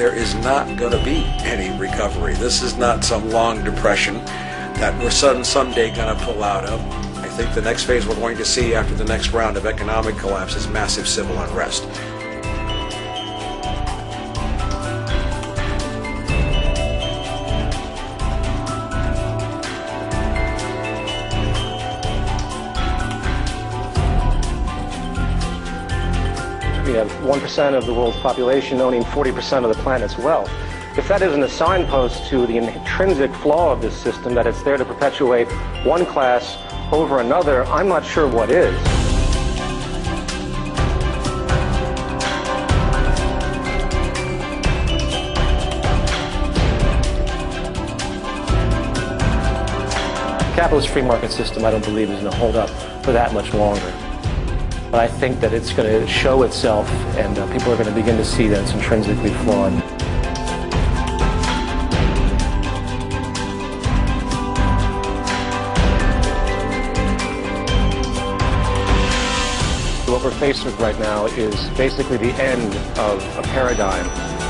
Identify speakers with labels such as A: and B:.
A: there is not going to be any recovery. This is not some long depression that we're sudden someday going to pull out of. I think the next phase we're going to see after the next round of economic collapse is massive civil unrest.
B: We have 1% of the world's population owning 40% of the planet's wealth. If that isn't a signpost to the intrinsic flaw of this system, that it's there to perpetuate one class over another, I'm not sure what is. capitalist free market system, I don't believe, is going to hold up for that much longer. But I think that it's going to show itself, and uh, people are going to begin to see that it's intrinsically flawed. What we're faced with right now is basically the end of a paradigm